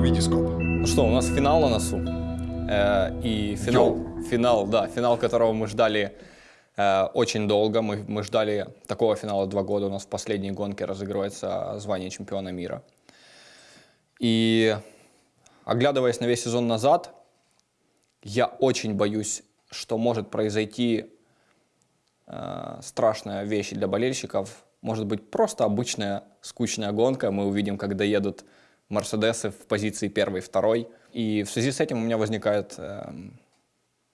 Витископ. Ну что, у нас финал на носу. Э, и финал, финал, да, финал, которого мы ждали э, очень долго. Мы, мы ждали такого финала два года. У нас в последней гонке разыгрывается звание чемпиона мира. И оглядываясь на весь сезон назад, я очень боюсь, что может произойти э, страшная вещь для болельщиков. Может быть, просто обычная скучная гонка. Мы увидим, как доедут Мерседесы в позиции первой, второй. И в связи с этим у меня возникает э,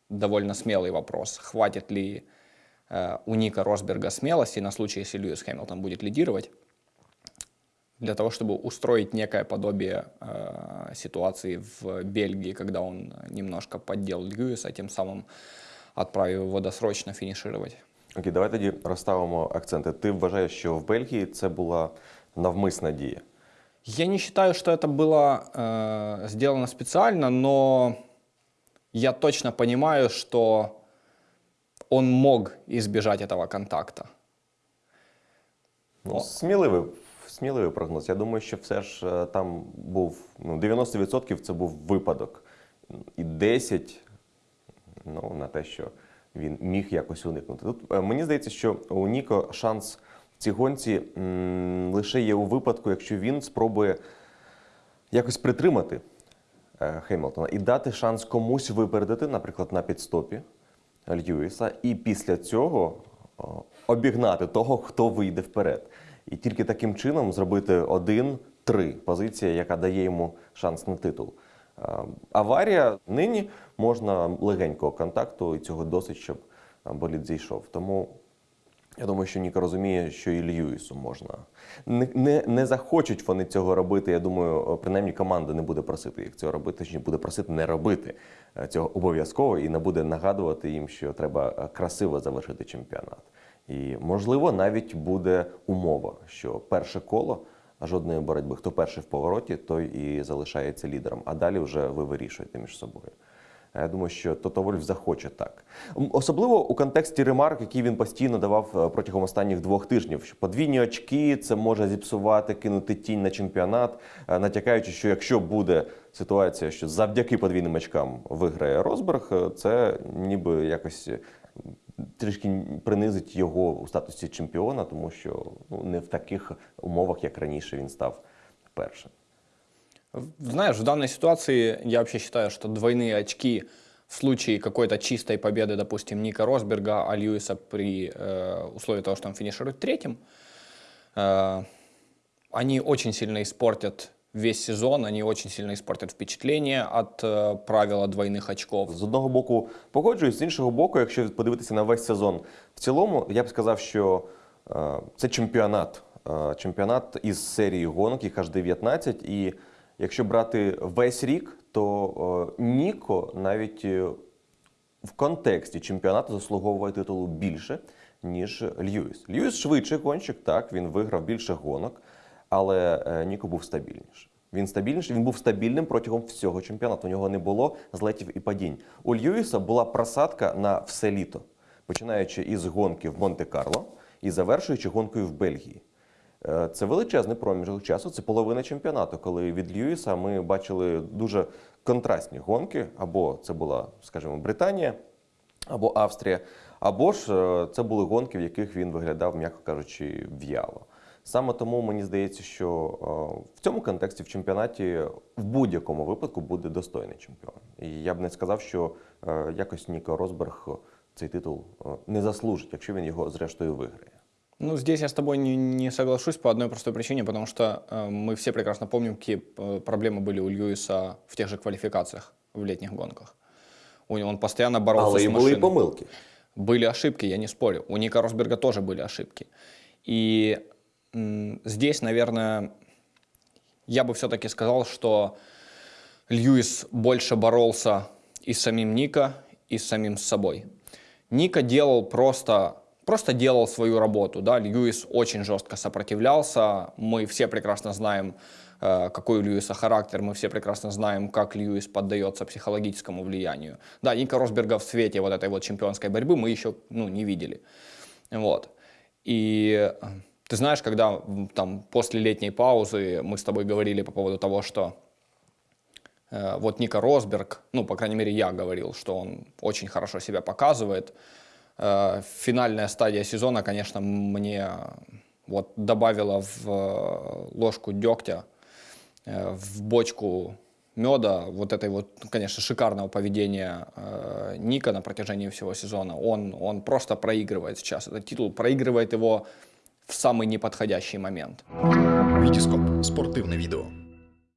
довольно смелый вопрос. Хватит ли э, у Ника Росберга смелости на случай, если Льюис Хэмилтон будет лидировать, для того, чтобы устроить некое подобие э, ситуации в Бельгии, когда он немножко поддел Льюиса, тем самым отправив его досрочно фінішувати. Окей, давай тоді розставимо акценти. Ти вважаєш, що в Бельгії це була навмисна дія? Я не считаю, что это было э, сделано специально, но я точно понимаю, что он мог избежать этого контакта. Ну, О. сміливий, сміливий прогноз. Я думаю, що все ж е, там був ну, 90% це був випадок. І 10% ну, на те, що він міг якось уникнути. Тут е, мені здається, що у Ніко шанс в цій гонці лише є у випадку, якщо він спробує якось притримати е, Хемілтона і дати шанс комусь випередити, наприклад, на підстопі Льюіса, і після цього обігнати того, хто вийде вперед. І тільки таким чином зробити один-три позиція, яка дає йому шанс на титул. Е, Аварія нині можна легенького контакту, і цього досить, щоб болід зійшов. Тому я думаю, що Ніка розуміє, що і Льюісу можна. Не, не, не захочуть вони цього робити. Я думаю, принаймні команда не буде просити їх цього робити, точніше буде просити не робити е, цього обов'язково і не буде нагадувати їм, що треба е, красиво завершити чемпіонат. І можливо, навіть буде умова, що перше коло жодної боротьби. Хто перший в повороті, той і залишається лідером. А далі вже ви вирішуєте між собою. Я думаю, що Тото Вольф захоче так. Особливо у контексті ремарк, які він постійно давав е, протягом останніх двох тижнів, що подвійні очки це може зіпсувати, кинути тінь на чемпіонат, е, натякаючи, що якщо буде ситуація, що завдяки подвійним очкам виграє Росберг, е, це ніби якось е, трішки принизить його у статусі чемпіона, тому що ну, не в таких умовах, як раніше він став першим. Знаешь, в данной ситуации я вообще считаю, что двойные очки в случае какой-то чистой победы, допустим, Ника Росберга, а Льюиса при э, условии того, что он финиширует третьим, э, они очень сильно испортят весь сезон, они очень сильно испортят впечатление от э, правила двойных очков. З одного боку погоджуюсь, з іншого боку, якщо подивитися на весь сезон в цілому, я б сказав, що е, це чемпіонат. Е, чемпіонат із серії гонок, їх аж 19. І якщо брати весь рік, то е, Ніко навіть е, в контексті чемпіонату заслуговує титулу більше, ніж Льюіс. Льюіс швидший гонщик, так, він виграв більше гонок, але е, Ніко був стабільніший. Він стабільніший, він був стабільним протягом всього чемпіонату. У нього не було злетів і падінь. У Льюіса була просадка на все літо, починаючи із гонки в Монте-Карло і завершуючи гонкою в Бельгії. Е, Це величезний проміжок часу, це половина чемпіонату, коли від Льюіса ми бачили дуже контрастні гонки, або це була, скажімо, Британія, або Австрія, або ж е, це були гонки, в яких він виглядав, м'яко кажучи, в'яло. Саме тому мені здається, що е, в цьому контексті в чемпіонаті в будь-якому випадку буде достойний чемпіон. І я б не сказав, що якось Ніко Росберг цей титул не заслужить, якщо він його зрештою виграє. Ну, здесь я с тобой не, не соглашусь по одной простой причине, потому что э, мы все прекрасно помним, какие э, проблемы были у Льюиса в тех же квалификациях в летних гонках. У него он постоянно боролся Але с і були і машиной. помилки. Были ошибки, я не спорю. У Ника Росберга тоже были ошибки. И м, здесь, наверное, я бы все-таки сказал, что Льюис больше боролся и с самим Ника, и с самим собой. Ника делал просто, просто делал свою работу. Да? Льюис очень жестко сопротивлялся. Мы все прекрасно знаем, э, какой у Льюиса характер. Мы все прекрасно знаем, как Льюис поддается психологическому влиянию. Да, Ника Росберга в свете вот этой вот чемпионской борьбы мы еще ну, не видели. Вот. И э, ты знаешь, когда там после летней паузы мы с тобой говорили по поводу того, что Э, вот Ника Росберг, ну, по крайней мере, я говорил, что он очень хорошо себя показывает. Э, финальная стадия сезона, конечно, мне вот добавила в э, ложку дегтя, в бочку меда, вот этой вот, конечно, шикарного поведения Ника на протяжении всего сезона. Он, он просто проигрывает сейчас этот титул, проигрывает его в самый неподходящий момент. Вітіскоп спортивне відео.